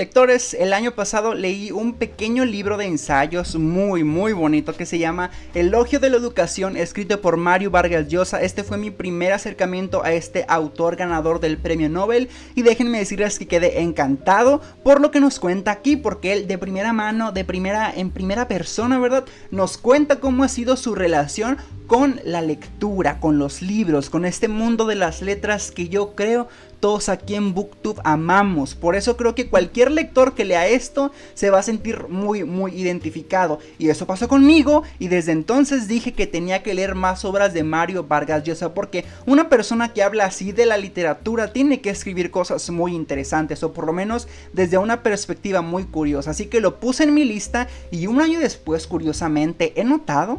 Lectores, el año pasado leí un pequeño libro de ensayos muy muy bonito que se llama Elogio de la Educación escrito por Mario Vargas Llosa. Este fue mi primer acercamiento a este autor ganador del premio Nobel y déjenme decirles que quedé encantado por lo que nos cuenta aquí porque él de primera mano, de primera en primera persona, ¿verdad? Nos cuenta cómo ha sido su relación con la lectura, con los libros, con este mundo de las letras que yo creo todos aquí en Booktube amamos. Por eso creo que cualquier lector que lea esto se va a sentir muy muy identificado. Y eso pasó conmigo y desde entonces dije que tenía que leer más obras de Mario Vargas Llosa porque una persona que habla así de la literatura tiene que escribir cosas muy interesantes o por lo menos desde una perspectiva muy curiosa. Así que lo puse en mi lista y un año después curiosamente he notado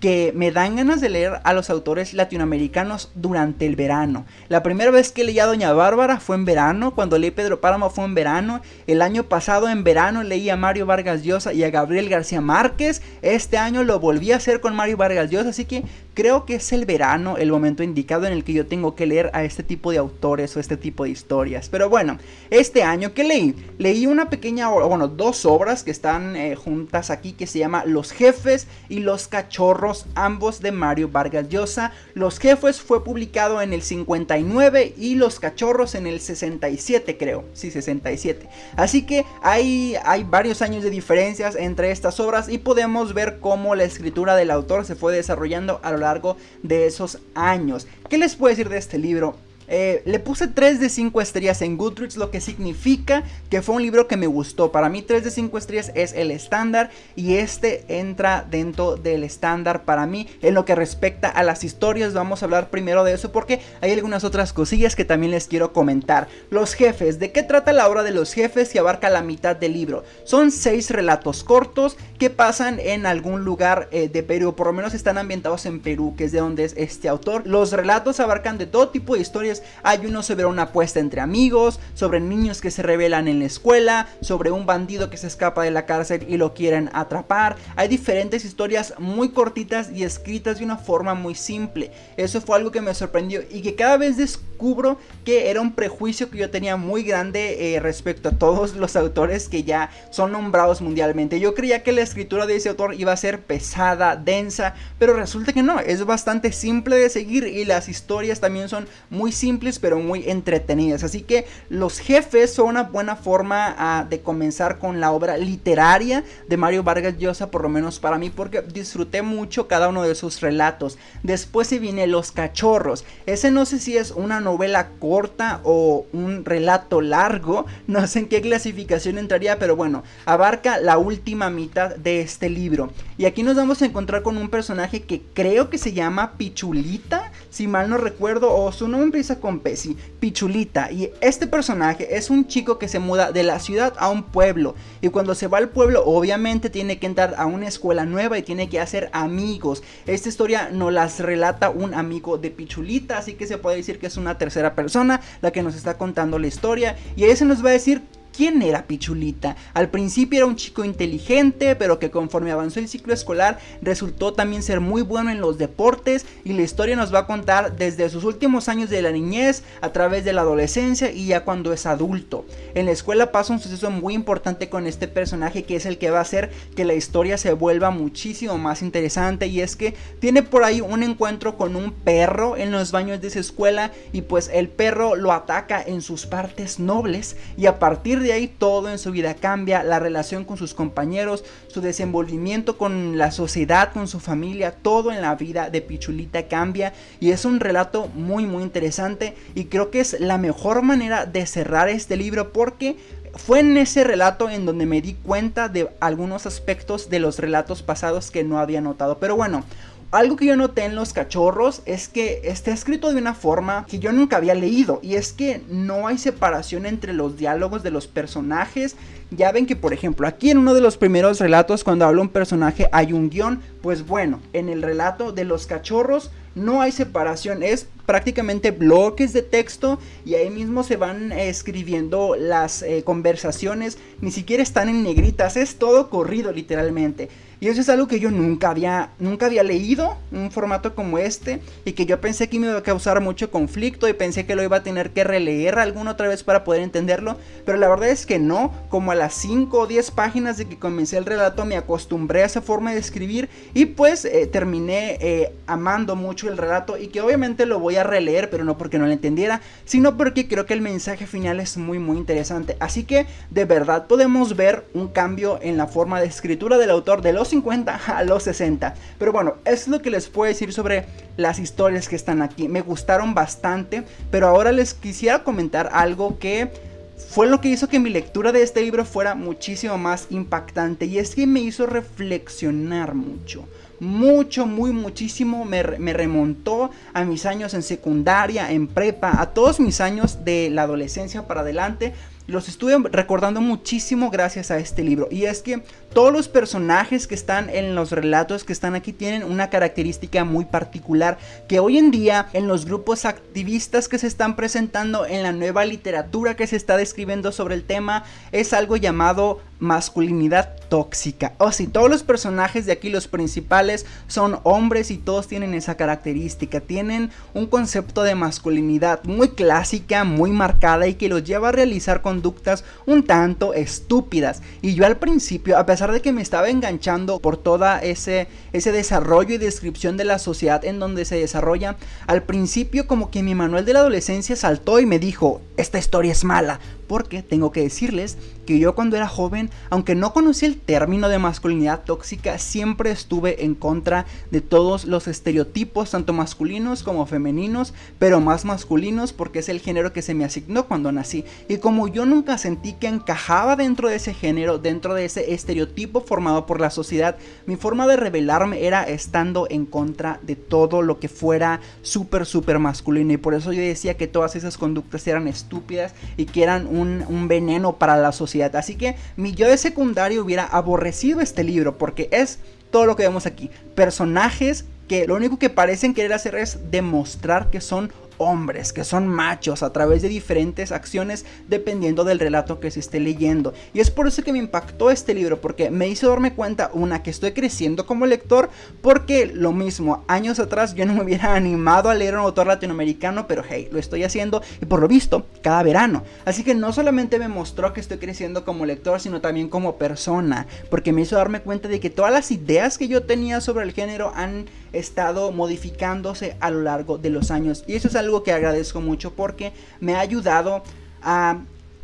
que me dan ganas de leer a los autores latinoamericanos durante el verano. La primera vez que leí a Doña Bárbara fue en verano, cuando leí Pedro Páramo fue en verano, el año pasado en verano leí a Mario Vargas Llosa y a Gabriel García Márquez, este año lo volví a hacer con Mario Vargas Llosa, así que creo que es el verano el momento indicado en el que yo tengo que leer a este tipo de autores o este tipo de historias. Pero bueno, este año que leí, leí una pequeña, bueno, dos obras que están eh, juntas aquí que se llama Los Jefes y Los Cachorros ambos de Mario Vargas Llosa. Los Jefes fue publicado en el 59 y Los Cachorros en el 67 creo, sí 67. Así que hay, hay varios años de diferencias entre estas obras y podemos ver cómo la escritura del autor se fue desarrollando a lo largo de esos años. ¿Qué les puedo decir de este libro? Eh, le puse 3 de 5 estrellas en Goodreads, lo que significa que fue un libro que me gustó. Para mí 3 de 5 estrellas es el estándar y este entra dentro del estándar para mí. En lo que respecta a las historias, vamos a hablar primero de eso porque hay algunas otras cosillas que también les quiero comentar. Los jefes, ¿de qué trata la obra de los jefes que abarca la mitad del libro? Son 6 relatos cortos que pasan en algún lugar eh, de Perú, por lo menos están ambientados en Perú, que es de donde es este autor. Los relatos abarcan de todo tipo de historias hay uno sobre una apuesta entre amigos, sobre niños que se rebelan en la escuela, sobre un bandido que se escapa de la cárcel y lo quieren atrapar. Hay diferentes historias muy cortitas y escritas de una forma muy simple. Eso fue algo que me sorprendió y que cada vez descubro que era un prejuicio que yo tenía muy grande eh, respecto a todos los autores que ya son nombrados mundialmente. Yo creía que la escritura de ese autor iba a ser pesada, densa, pero resulta que no, es bastante simple de seguir y las historias también son muy simples simples pero muy entretenidas. Así que los jefes son una buena forma ah, de comenzar con la obra literaria de Mario Vargas Llosa, por lo menos para mí, porque disfruté mucho cada uno de sus relatos. Después se viene Los Cachorros. Ese no sé si es una novela corta o un relato largo, no sé en qué clasificación entraría, pero bueno, abarca la última mitad de este libro. Y aquí nos vamos a encontrar con un personaje que creo que se llama Pichulita, si mal no recuerdo, o su nombre empieza con Pesi, Pichulita. Y este personaje es un chico que se muda de la ciudad a un pueblo. Y cuando se va al pueblo, obviamente tiene que entrar a una escuela nueva y tiene que hacer amigos. Esta historia nos las relata un amigo de Pichulita, así que se puede decir que es una tercera persona la que nos está contando la historia. Y ese nos va a decir ¿Quién era Pichulita? Al principio era un chico inteligente, pero que conforme avanzó el ciclo escolar resultó también ser muy bueno en los deportes y la historia nos va a contar desde sus últimos años de la niñez a través de la adolescencia y ya cuando es adulto. En la escuela pasa un suceso muy importante con este personaje que es el que va a hacer que la historia se vuelva muchísimo más interesante y es que tiene por ahí un encuentro con un perro en los baños de esa escuela y pues el perro lo ataca en sus partes nobles y a partir de ahí todo en su vida cambia, la relación con sus compañeros, su desenvolvimiento con la sociedad, con su familia, todo en la vida de Pichulita cambia y es un relato muy muy interesante y creo que es la mejor manera de cerrar este libro porque fue en ese relato en donde me di cuenta de algunos aspectos de los relatos pasados que no había notado. Pero bueno, algo que yo noté en los cachorros es que está escrito de una forma que yo nunca había leído y es que no hay separación entre los diálogos de los personajes. Ya ven que por ejemplo aquí en uno de los primeros relatos cuando habla un personaje hay un guion, pues bueno, en el relato de los cachorros no hay separación, es prácticamente bloques de texto y ahí mismo se van eh, escribiendo las eh, conversaciones, ni siquiera están en negritas, es todo corrido literalmente. Y eso es algo que yo nunca había, nunca había leído, un formato como este, y que yo pensé que me iba a causar mucho conflicto y pensé que lo iba a tener que releer alguna otra vez para poder entenderlo, pero la verdad es que no, como a las 5 o 10 páginas de que comencé el relato me acostumbré a esa forma de escribir y pues eh, terminé amando mucho el relato y que obviamente lo voy a releer, pero no porque no lo entendiera, sino porque creo que el mensaje final es muy muy interesante. Así que de verdad podemos ver un cambio en la forma de escritura del autor de los 50 a los 60. Pero bueno, es lo que les puedo decir sobre las historias que están aquí. Me gustaron bastante, pero ahora les quisiera comentar algo que fue lo que hizo que mi lectura de este libro fuera muchísimo más impactante y es que me hizo reflexionar mucho. Mucho, muy, muchísimo me, remontó a mis años en secundaria, en prepa, a todos mis años de la adolescencia para adelante, los estuve recordando muchísimo gracias a este libro. Y es que todos los personajes que están en los relatos que están aquí tienen una característica muy particular que hoy en día en los grupos activistas que se están presentando en la nueva literatura que se está describiendo sobre el tema es algo llamado masculinidad tóxica. O si todos los personajes de aquí, los principales, son hombres y todos tienen esa característica. Tienen un concepto de masculinidad muy clásica, muy marcada y que los lleva a realizar conductas un tanto estúpidas. Y yo al principio, a pesar de que me estaba enganchando por toda ese, ese desarrollo y descripción de la sociedad en donde se desarrolla, al principio como que mi manual de la adolescencia saltó y me dijo, esta historia es mala, porque tengo que decirles que yo cuando era joven, aunque no conocía el término de masculinidad tóxica, siempre estuve en contra de todos los estereotipos, tanto masculinos como femeninos, pero más masculinos porque es el género que se me asignó cuando nací. Y como yo nunca sentí que encajaba dentro de ese género, dentro de ese estereotipo formado por la sociedad, mi forma de rebelarme era estando en contra de todo lo que fuera súper, súper masculino. Y por eso yo decía que todas esas conductas eran estúpidas y que eran un un, veneno para la sociedad. Así que mi yo de secundario hubiera aborrecido este libro porque es todo lo que vemos aquí. Personajes que lo único que parecen querer hacer es demostrar que son hombres, que son machos a través de diferentes acciones dependiendo del relato que se esté leyendo. Y es por eso que me impactó este libro, porque me hizo darme cuenta, una, que estoy creciendo como lector, porque lo mismo, años atrás yo no me hubiera animado a leer un autor latinoamericano, pero hey, lo estoy haciendo y por lo visto, cada verano. Así que no solamente me mostró que estoy creciendo como lector, sino también como persona, porque me hizo darme cuenta de que todas las ideas que yo tenía sobre el género han estado modificándose a lo largo de los años. Y eso es algo que agradezco mucho porque me ha ayudado a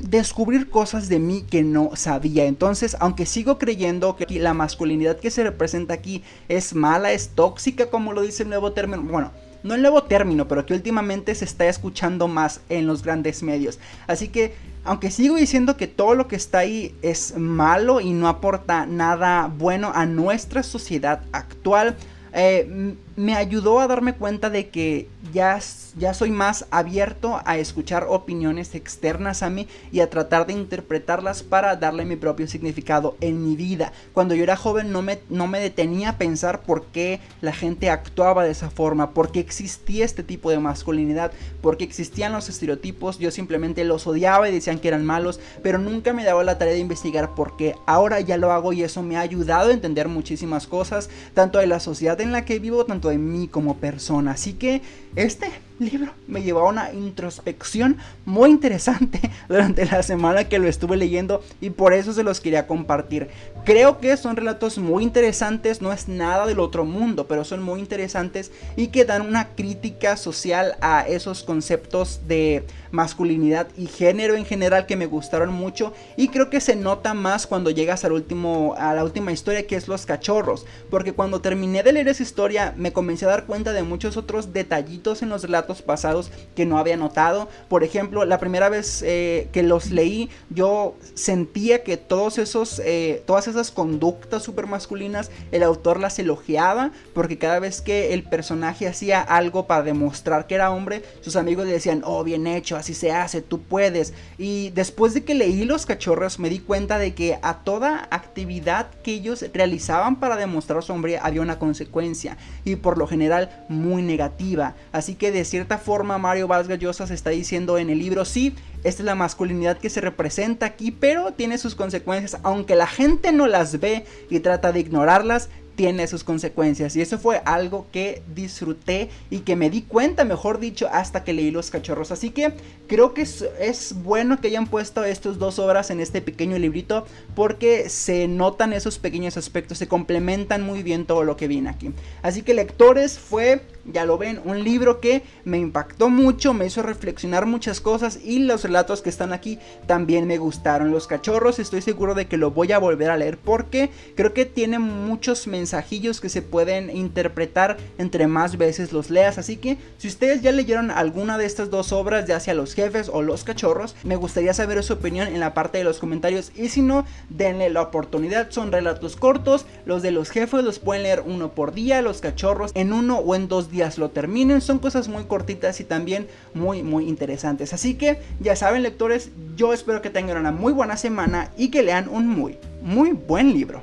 descubrir cosas de mí que no sabía. Entonces, aunque sigo creyendo que la masculinidad que se representa aquí es mala, es tóxica, como lo dice el nuevo término, bueno, no el nuevo término, pero que últimamente se está escuchando más en los grandes medios. Así que, aunque sigo diciendo que todo lo que está ahí es malo y no aporta nada bueno a nuestra sociedad actual, eh, me ayudó a darme cuenta de que ya, ya soy más abierto a escuchar opiniones externas a mí y a tratar de interpretarlas para darle mi propio significado en mi vida. Cuando yo era joven no me, no me detenía a pensar por qué la gente actuaba de esa forma, por qué existía este tipo de masculinidad, por qué existían los estereotipos, yo simplemente los odiaba y decían que eran malos, pero nunca me daba la tarea de investigar por qué. Ahora ya lo hago y eso me ha ayudado a entender muchísimas cosas, tanto de la sociedad en la que vivo, tanto de mí como persona. Así que este libro me llevó a una introspección muy interesante durante la semana que lo estuve leyendo y por eso se los quería compartir. Creo que son relatos muy interesantes, no es nada del otro mundo, pero son muy interesantes y que dan una crítica social a esos conceptos de masculinidad y género en general que me gustaron mucho y creo que se nota más cuando llegas al último a la última historia que es los cachorros, porque cuando terminé de leer esa historia me comencé a dar cuenta de muchos otros detallitos en los relatos pasados que no había notado. Por ejemplo, la primera vez eh, que los leí, yo sentía que todos esos, eh, todas esas conductas super masculinas, el autor las elogiaba, porque cada vez que el personaje hacía algo para demostrar que era hombre, sus amigos le decían, oh, bien hecho, así se hace, tú puedes. Y después de que leí Los Cachorros, me di cuenta de que a toda actividad que ellos realizaban para demostrar su hombre había una consecuencia, y por lo general muy negativa. Así que decir cierta forma Mario Vargas Llosa se está diciendo en el libro, sí, esta es la masculinidad que se representa aquí, pero tiene sus consecuencias, aunque la gente no las ve y trata de ignorarlas, tiene sus consecuencias y eso fue algo que disfruté y que me di cuenta, mejor dicho, hasta que leí Los Cachorros. Así que creo que es, es bueno que hayan puesto estas dos obras en este pequeño librito porque se notan esos pequeños aspectos, se complementan muy bien todo lo que viene aquí. Así que lectores fue ya lo ven, un libro que me impactó mucho, me hizo reflexionar muchas cosas y los relatos que están aquí también me gustaron. Los cachorros estoy seguro de que lo voy a volver a leer porque creo que tiene muchos mensajillos que se pueden interpretar entre más veces los leas. Así que si ustedes ya leyeron alguna de estas dos obras, ya sea Los Jefes o Los Cachorros, me gustaría saber su opinión en la parte de los comentarios y si no, denle la oportunidad. Son relatos cortos, los de los jefes los pueden leer uno por día, los cachorros en uno o en días lo terminen. Son cosas muy cortitas y también muy muy interesantes. Así que ya saben lectores, yo espero que tengan una muy buena semana y que lean un muy muy buen libro.